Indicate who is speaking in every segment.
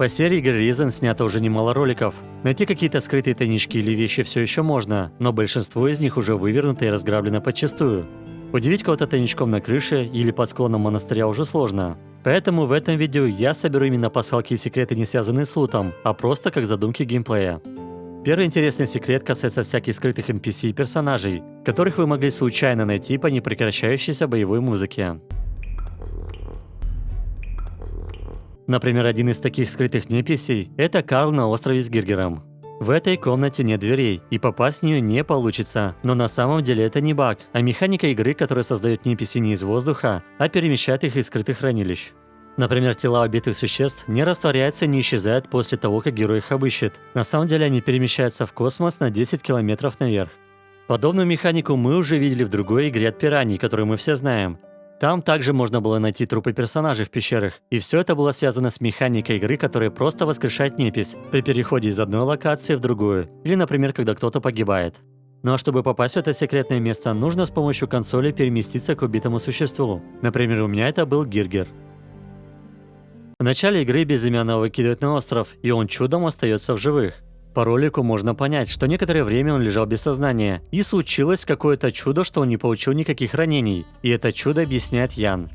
Speaker 1: По серии игры Reason снято уже немало роликов. Найти какие-то скрытые тайнички или вещи все еще можно, но большинство из них уже вывернуто и разграблено подчастую. Удивить кого-то тайничком на крыше или под склоном монастыря уже сложно. Поэтому в этом видео я соберу именно пасхалки и секреты, не связанные с лутом, а просто как задумки геймплея. Первый интересный секрет касается всяких скрытых NPC и персонажей, которых вы могли случайно найти по непрекращающейся боевой музыке. Например, один из таких скрытых NPC – это Карл на острове с Гиргером. В этой комнате нет дверей, и попасть в нее не получится, но на самом деле это не баг, а механика игры, которая создает NPC не из воздуха, а перемещает их из скрытых хранилищ. Например, тела убитых существ не растворяются и не исчезают после того, как герой их обыщет. На самом деле они перемещаются в космос на 10 километров наверх. Подобную механику мы уже видели в другой игре от пираний, которую мы все знаем. Там также можно было найти трупы персонажей в пещерах, и все это было связано с механикой игры, которая просто воскрешает непись при переходе из одной локации в другую, или, например, когда кто-то погибает. Ну а чтобы попасть в это секретное место, нужно с помощью консоли переместиться к убитому существу. Например, у меня это был Гиргер. В начале игры безымянного выкидывают на остров, и он чудом остается в живых. По ролику можно понять, что некоторое время он лежал без сознания, и случилось какое-то чудо, что он не получил никаких ранений, и это чудо объясняет Ян.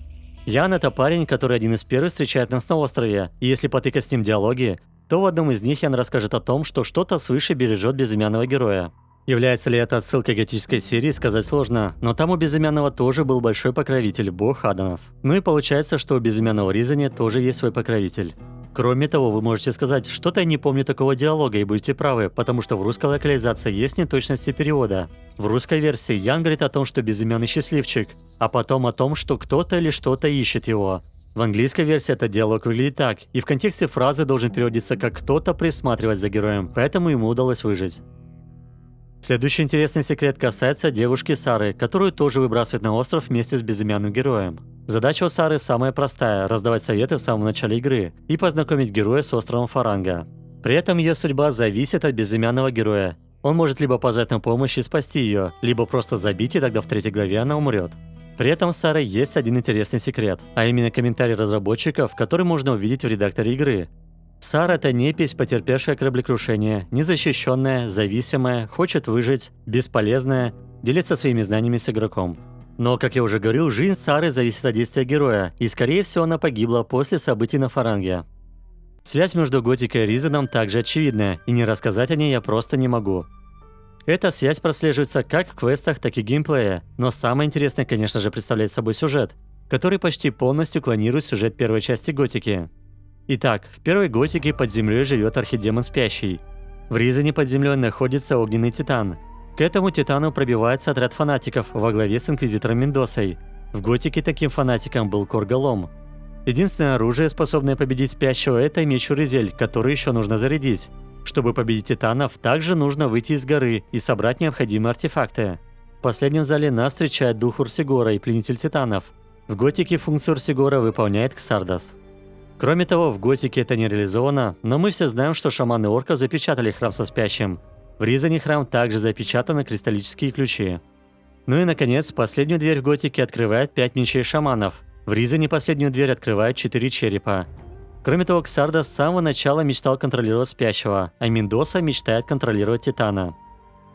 Speaker 1: Ян – это парень, который один из первых встречает нас на острове, и если потыкать с ним диалоги, то в одном из них Ян расскажет о том, что что-то свыше бережет безымянного героя. Является ли это отсылкой к готической серии, сказать сложно, но там у Безымянного тоже был большой покровитель, бог Аданас. Ну и получается, что у Безымянного Ризани тоже есть свой покровитель. Кроме того, вы можете сказать, что-то я не помню такого диалога, и будете правы, потому что в русской локализации есть неточности перевода. В русской версии Ян говорит о том, что безымянный счастливчик, а потом о том, что кто-то или что-то ищет его. В английской версии этот диалог выглядит так, и в контексте фразы должен переводиться как «кто-то присматривать за героем», поэтому ему удалось выжить. Следующий интересный секрет касается девушки Сары, которую тоже выбрасывают на остров вместе с безымянным героем. Задача у Сары самая простая – раздавать советы в самом начале игры и познакомить героя с островом Фаранга. При этом ее судьба зависит от безымянного героя. Он может либо позвать на помощь и спасти ее, либо просто забить, и тогда в третьей главе она умрет. При этом с Сарой есть один интересный секрет, а именно комментарий разработчиков, который можно увидеть в редакторе игры. Сара – это непись, потерпевшая кораблекрушение, незащищенная, зависимая, хочет выжить, бесполезная, делится своими знаниями с игроком. Но, как я уже говорил, жизнь Сары зависит от действия героя, и скорее всего она погибла после событий на Фаранге. Связь между Готикой и Ризаном также очевидна, и не рассказать о ней я просто не могу. Эта связь прослеживается как в квестах, так и геймплее, но самое интересное, конечно же, представляет собой сюжет, который почти полностью клонирует сюжет первой части Готики. Итак, в первой готике под землей живет архидемон Спящий. В Ризане под землей находится огненный титан. К этому титану пробивается отряд фанатиков во главе с инквизитором Мендосой. В готике таким фанатиком был Корголом. Единственное оружие, способное победить Спящего, это меч Уризель, который еще нужно зарядить. Чтобы победить титанов, также нужно выйти из горы и собрать необходимые артефакты. В последнем зале нас встречает дух Урсигора и пленитель титанов. В готике функцию Урсигора выполняет Ксардас. Кроме того, в Готике это не реализовано, но мы все знаем, что шаманы орков запечатали храм со спящим. В Ризане храм также запечатаны кристаллические ключи. Ну и, наконец, последнюю дверь в Готике открывает пять мечей шаманов. В Ризане последнюю дверь открывает четыре черепа. Кроме того, Ксарда с самого начала мечтал контролировать спящего, а Миндоса мечтает контролировать Титана.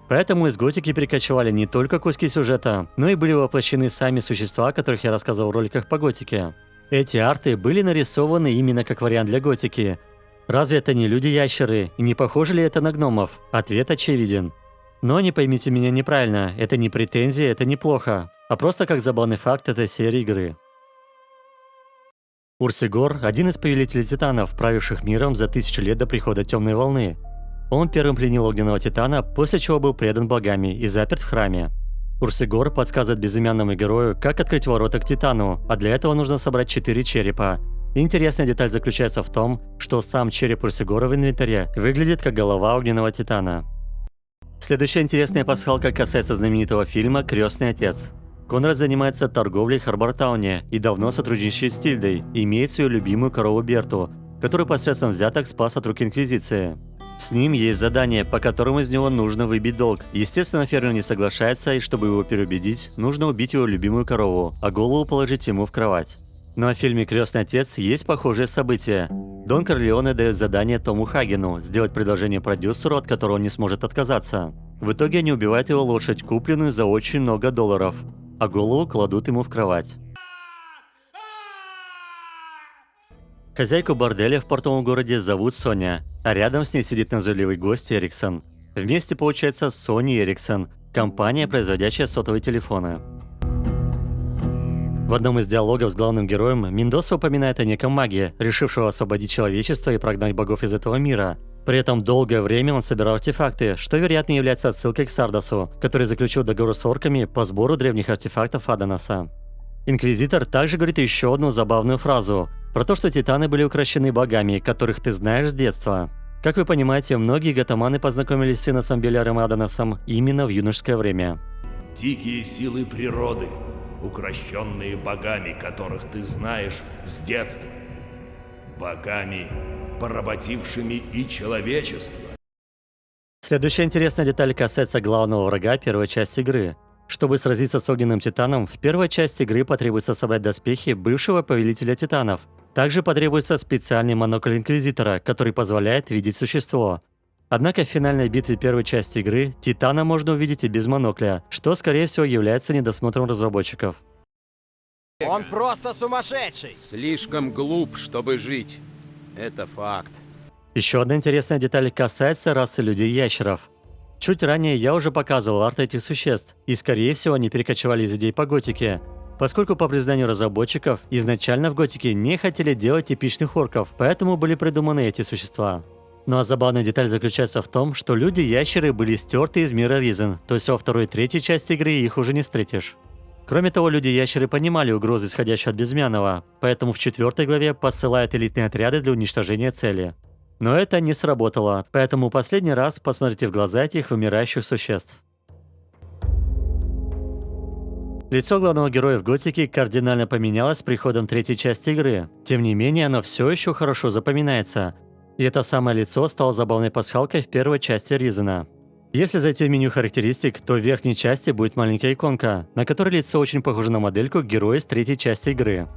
Speaker 1: Поэтому из Готики перекочевали не только куски сюжета, но и были воплощены сами существа, о которых я рассказывал в роликах по Готике. Эти арты были нарисованы именно как вариант для готики. Разве это не люди-ящеры, и не похожи ли это на гномов? Ответ очевиден. Но не поймите меня неправильно, это не претензия, это неплохо, а просто как забавный факт этой серии игры. Урсигор – один из повелителей титанов, правивших миром за тысячу лет до прихода Темной Волны. Он первым пленил огненного титана, после чего был предан богами и заперт в храме. Урсигор подсказывает безымянному герою, как открыть ворота к Титану, а для этого нужно собрать 4 черепа. Интересная деталь заключается в том, что сам череп Урсигора в инвентаре выглядит как голова огненного Титана. Следующая интересная пасхалка касается знаменитого фильма «Крестный отец». Конрад занимается торговлей в Харбортауне и давно сотрудничает с Тильдой, имеет свою любимую корову Берту, который посредством взяток спас от рук Инквизиции. С ним есть задание, по которому из него нужно выбить долг. Естественно, фермер не соглашается, и чтобы его переубедить, нужно убить его любимую корову, а голову положить ему в кровать. Ну, в фильме «Крестный отец» есть похожее событие. Дон Корлеоне дает задание Тому Хагену сделать предложение продюсеру, от которого он не сможет отказаться. В итоге они убивают его лошадь, купленную за очень много долларов, а голову кладут ему в кровать. Хозяйку борделя в портовом городе зовут Соня, а рядом с ней сидит назойливый гость Эриксон. Вместе получается Sony Ericsson, компания, производящая сотовые телефоны. В одном из диалогов с главным героем Мендоса упоминает о неком маге, решившего освободить человечество и прогнать богов из этого мира. При этом долгое время он собирал артефакты, что вероятно является отсылкой к Сардасу, который заключил договор с орками по сбору древних артефактов Аданаса. Инквизитор также говорит еще одну забавную фразу про то, что титаны были укращены богами, которых ты знаешь с детства. Как вы понимаете, многие гатаманы познакомились с Иносом Беляром Аданосом именно в юношеское время.
Speaker 2: Дикие силы природы, укращенные богами, которых ты знаешь с детства. Богами, поработившими и человечество.
Speaker 1: Следующая интересная деталь касается главного врага первой части игры. Чтобы сразиться с огненным титаном, в первой части игры потребуется собрать доспехи бывшего повелителя титанов. Также потребуется специальный монокль Инквизитора, который позволяет видеть существо. Однако в финальной битве первой части игры Титана можно увидеть и без монокля, что скорее всего является недосмотром разработчиков.
Speaker 3: Он просто сумасшедший!
Speaker 4: Слишком глуп, чтобы жить. Это факт.
Speaker 1: Еще одна интересная деталь касается расы людей-ящеров. Чуть ранее я уже показывал арт этих существ, и скорее всего они перекочевали из идей по готике. Поскольку по признанию разработчиков, изначально в готике не хотели делать типичных орков, поэтому были придуманы эти существа. Ну а забавная деталь заключается в том, что люди-ящеры были стерты из мира Ризен, то есть во второй и третьей части игры их уже не встретишь. Кроме того, люди-ящеры понимали угрозы, исходящие от Безмянова, поэтому в четвертой главе посылают элитные отряды для уничтожения цели. Но это не сработало, поэтому последний раз посмотрите в глаза этих вымирающих существ. Лицо главного героя в Готике кардинально поменялось с приходом третьей части игры. Тем не менее, оно все еще хорошо запоминается. И это самое лицо стало забавной пасхалкой в первой части Ризена. Если зайти в меню характеристик, то в верхней части будет маленькая иконка, на которой лицо очень похоже на модельку героя с третьей части игры.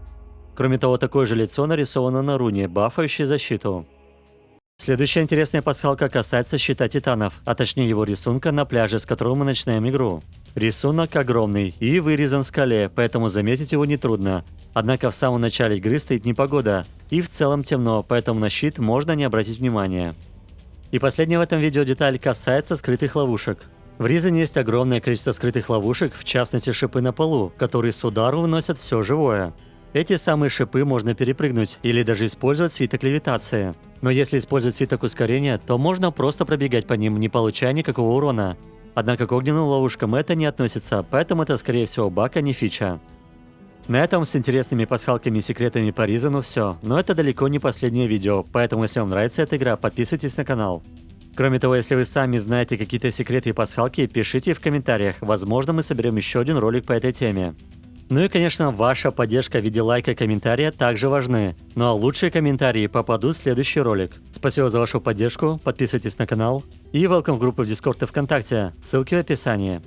Speaker 1: Кроме того, такое же лицо нарисовано на руне, бафающей защиту. Следующая интересная пасхалка касается щита титанов, а точнее его рисунка на пляже, с которого мы начинаем игру. Рисунок огромный и вырезан в скале, поэтому заметить его нетрудно. Однако в самом начале игры стоит непогода, и в целом темно, поэтому на щит можно не обратить внимания. И последняя в этом видео деталь касается скрытых ловушек. В Ризане есть огромное количество скрытых ловушек, в частности шипы на полу, которые с удару выносят все живое. Эти самые шипы можно перепрыгнуть или даже использовать свиток левитации. Но если использовать свиток ускорения, то можно просто пробегать по ним, не получая никакого урона. Однако к огненным ловушкам это не относится, поэтому это скорее всего баг, а не фича. На этом с интересными пасхалками и секретами по Ризану все, но это далеко не последнее видео, поэтому если вам нравится эта игра, подписывайтесь на канал. Кроме того, если вы сами знаете какие-то секреты и пасхалки, пишите в комментариях, возможно мы соберем еще один ролик по этой теме. Ну и, конечно, ваша поддержка в виде лайка и комментария также важны. Ну а лучшие комментарии попадут в следующий ролик. Спасибо за вашу поддержку, подписывайтесь на канал и welcome в группу в Дискорд и ВКонтакте, ссылки в описании.